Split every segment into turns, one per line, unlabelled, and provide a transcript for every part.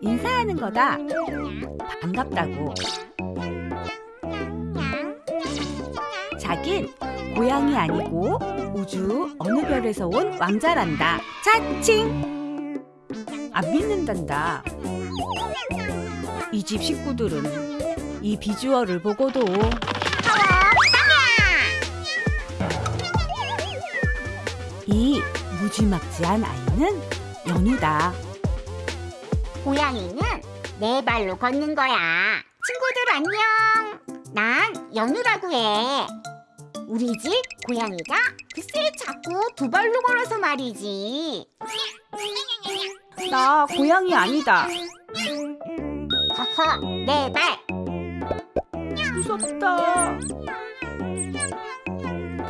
인사하는 거다. 반갑다고. 자긴 고양이 아니고 우주 어느 별에서 온 왕자란다. 차칭! 안 믿는단다. 이 집 식구들은 이 비주얼을 보고도 이 무지막지한 아이는 연우다.
고양이는 네 발로 걷는 거야. 친구들 안녕. 난 연우라고 해. 우리 집 고양이가 글쎄 자꾸 두 발로 걸어서 말이지.
나 고양이 아니다.
허허, 네 발.
무섭다.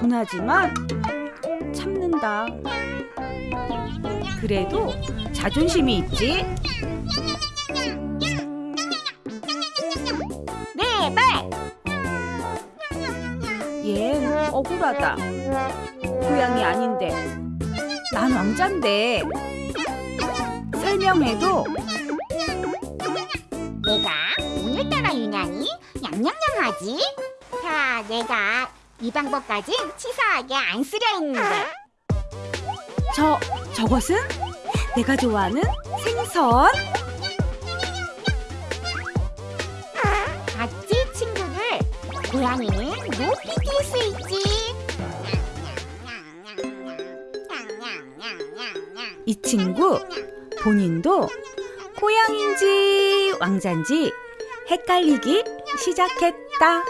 분하지만 참는다. 그래도 자존심이 있지. 억울하다. 고양이 아닌데. 난 왕잔데. 설명해도
내가 오늘따라 유난히 냥냥냥하지? 자, 내가 이 방법까진 치사하게 안 쓰려 했는데.
저 저것은 내가 좋아하는 생선.
고양이는 높이 뛸 수 있지.
이 친구 본인도 고양인지 왕잔지 헷갈리기 시작했다.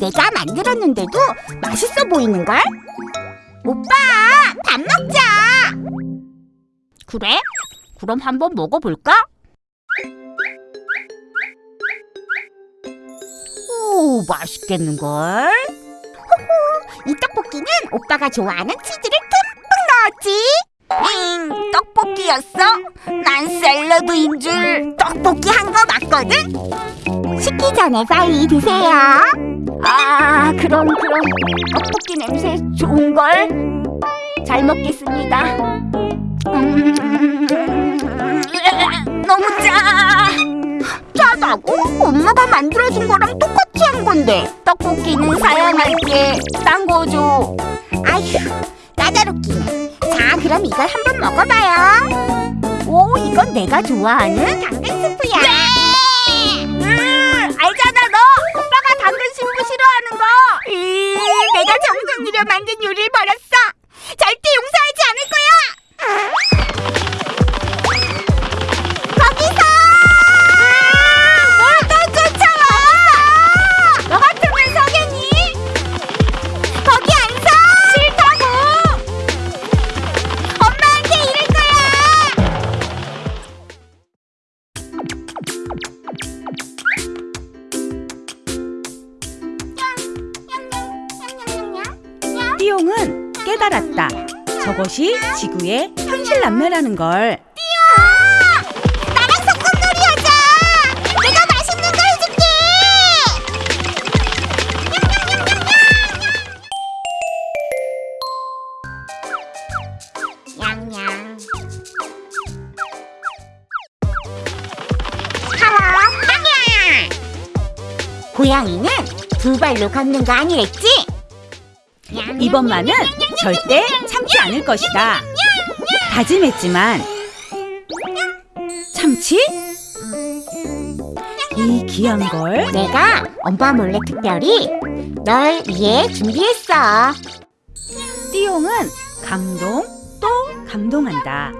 내가 만들었는데도 맛있어 보이는걸? 오빠, 밥 먹자! 그래? 그럼 한번 먹어볼까? 오, 맛있겠는걸? 호호, 이 떡볶이는 오빠가 좋아하는 치즈를 듬뿍 넣었지? 응, 떡볶이였어? 난 샐러드인 줄 떡볶이 한 거 맞거든? 식기 전에 빨리 드세요 아, 그럼 그럼 떡볶이 냄새 좋은걸? 잘 먹겠습니다. 음, 너무 짜. 짜다고? 엄마가 만들어준 거랑 똑같이 한 건데. 떡볶이는 사양할게. 딴거 줘. 아휴, 까다롭기네. 자, 그럼 이걸 한번 먹어봐요. 오, 이건 내가 좋아하는 당근 스프야. 음, 만든 요리를 버렸어. 절
저것이 지구의 현실 남매라는 걸.
나랑 소꿉놀이 하자. 내가 맛있는 거 해줄게. 냥냥. 하와 빵야. 고양이는 두 발로 걷는 거 아니랬지?
이번만은 절대 참지 않을 것이다. 다짐했지만 참치? 이 귀한 걸
내가 엄마 몰래 특별히 널 위해 준비했어.
띠용은 감동 또 감동한다.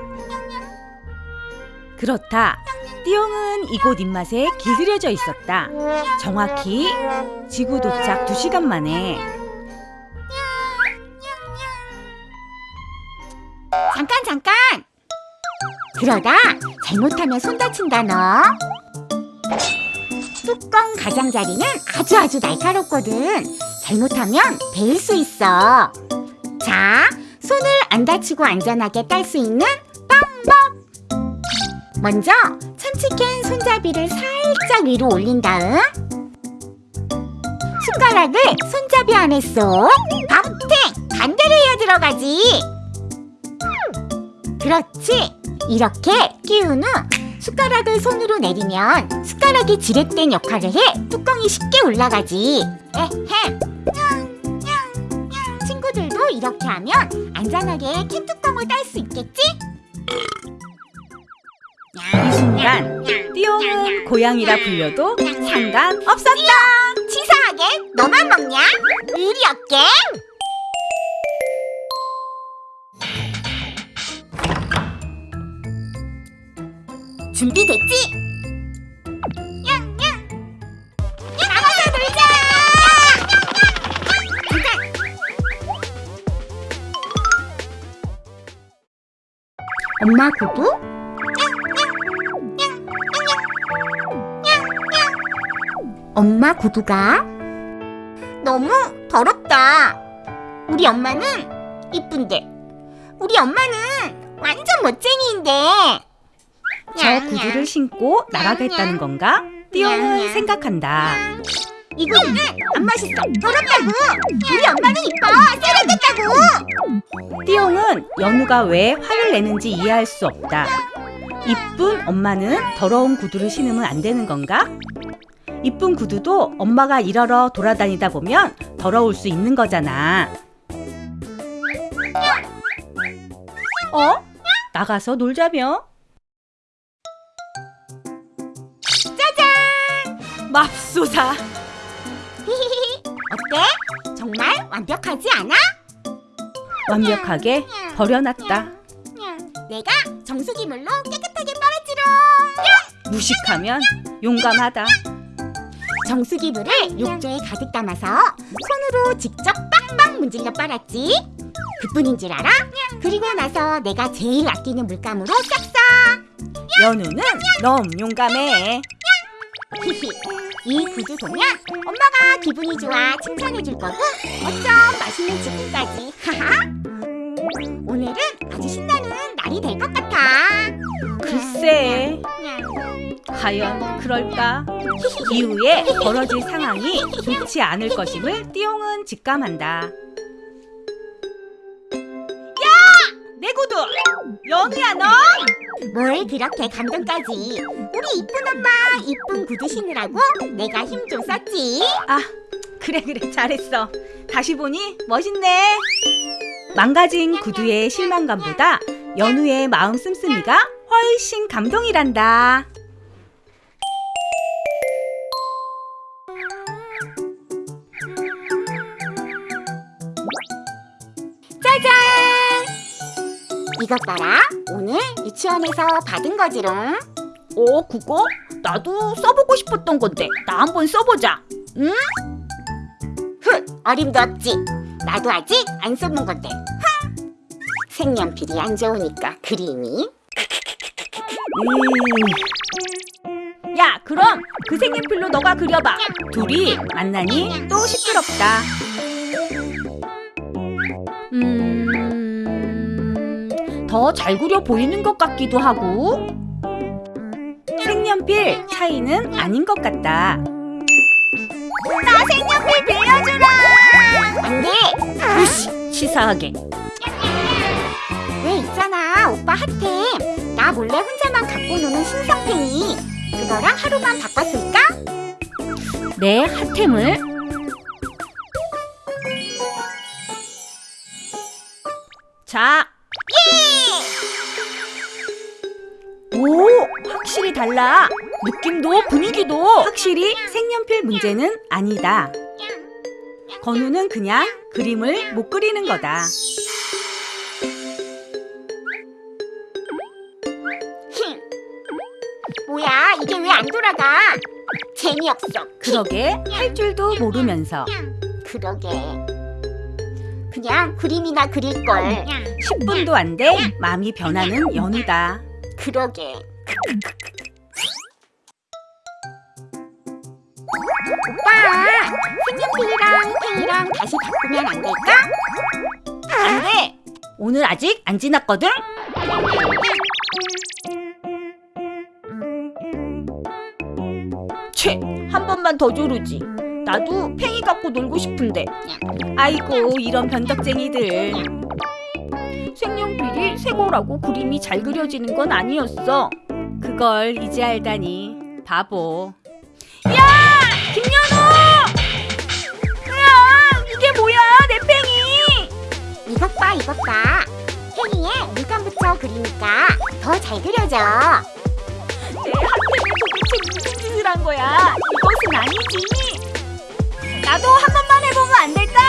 그렇다. 띠용은 이곳 입맛에 길들여져 있었다. 정확히 지구 도착 2시간 만에
잠깐 잠깐. 그러다 잘못하면 손 다친다 너. 뚜껑 가장자리는 아주 아주 날카롭거든. 잘못하면 베일 수 있어. 자, 손을 안 다치고 안전하게 딸 수 있는 방법. 먼저 깜찍한 손잡이를 살짝 위로 올린 다음 숟가락을 손잡이 안에 쏙 밥탱 반대로 해야 들어가지 그렇지. 이렇게 끼운 후 숟가락을 손으로 내리면 숟가락이 지렛대 역할을 해. 뚜껑이 쉽게 올라가지. 에헴. 친구들도 이렇게 하면 안전하게 캔 뚜껑을 딸 수 있겠지?
이 순간 띠용은 고양이라 불려도 상관없었다.
치사하게 너만 먹냐? 의리 없게 준비됐지? 냥냥 나가서 놀자 잠깐 엄마 구두? 엄마 구두가 너무 더럽다. 우리 엄마는 이쁜데 우리 엄마는 완전 멋쟁이인데.
저 구두를 신고 나가겠다는 건가? 띠용은 생각한다.
이 구두는 안 맛있어. 더럽다고. 우리 엄마는 이뻐. 세련됐다고.
띠용은 연우가 왜 화를 내는지 이해할 수 없다. 이쁜 엄마는 더러운 구두를 신으면 안 되는 건가? 이쁜 구두도 엄마가 일하러 돌아다니다 보면 더러울 수 있는 거잖아. 어? 나가서 놀자며? 맙소사!
어때? 정말 완벽하지 않아?
완벽하게 버려놨다.
내가 정수기물로 깨끗하게 빨았지롱.
무식하면 용감하다.
정수기물을 욕조에 가득 담아서 손으로 직접 빵빵 문질러 빨았지. 그뿐인 줄 알아? 그리고 나서 내가 제일 아끼는 물감으로 싹싹.
연우는 너무 용감해.
히히. 이 구두 보면 엄마가 기분이 좋아 칭찬해 줄 거고 어쩜 맛있는 치킨까지. 하하. 오늘은 아주 신나는 날이 될 것 같아.
글쎄, 과연 그럴까? 이후에 벌어질 상황이 좋지 않을 것임을 띠용은 직감한다. 야! 내 구두! 연우야 너!
뭘 그렇게 감동까지? 우리 이쁜 엄마 이쁜 구두 신으라고 내가 힘 좀 썼지.
아, 그래 그래 잘했어. 다시 보니 멋있네. 망가진 구두의 실망감보다 연우의 마음 씀씀이가 훨씬 감동이란다.
이것 봐라. 오늘 유치원에서 받은 거지롱.
어, 그거? 나도 써보고 싶었던 건데 나 한번 써보자.
훗, 어림도 없지. 나도 아직 안 써본 건데. 흥! 색연필이 안 좋으니까 그림이.
음. 야, 그럼 그 색연필로 너가 그려봐. 둘이 만나니 또 시끄럽다. 음, 더 잘 그려 보이는 것 같기도 하고. 색연필 차이는 아닌 것 같다.
나 색연필 빌려주라. 안 돼.
으씨, 치사하게.
왜 있잖아 오빠 핫템. 나 몰래 혼자만 갖고 노는 신상팽이. 그거랑 하루만 바꿨을까?
내 핫템을 자. 달라. 느낌도 분위기도 확실히 색연필 문제는 아니다. 건우는 그냥 그림을 못 그리는 거다.
힝. 뭐야 이게 왜 안 돌아가? 재미없어.
그러게 할 줄도 모르면서
그러게. 그냥 그림이나 그릴 걸.
10분도 안 돼 마음이 변하는 연우다.
그러게. 오빠, 색연필이랑 펜이랑 다시 바꾸면 안 될까?
안 돼. 오늘 아직 안 지났거든.
채, 한 번만 더 조르지. 나도 팽이 갖고 놀고 싶은데.
아이고 이런 변덕쟁이들.
색연필이 색오라고 그림이 잘 그려지는 건 아니었어.
그걸 이제 알다니 바보.
김
이것 봐 이것 봐 팽이에 물감 붙여 그리니까 더 잘 그려져.
내 학생이 도대체 무슨 짓을 한 거야. 이것은 아니지. 나도 한 번만 해보면 안 될까?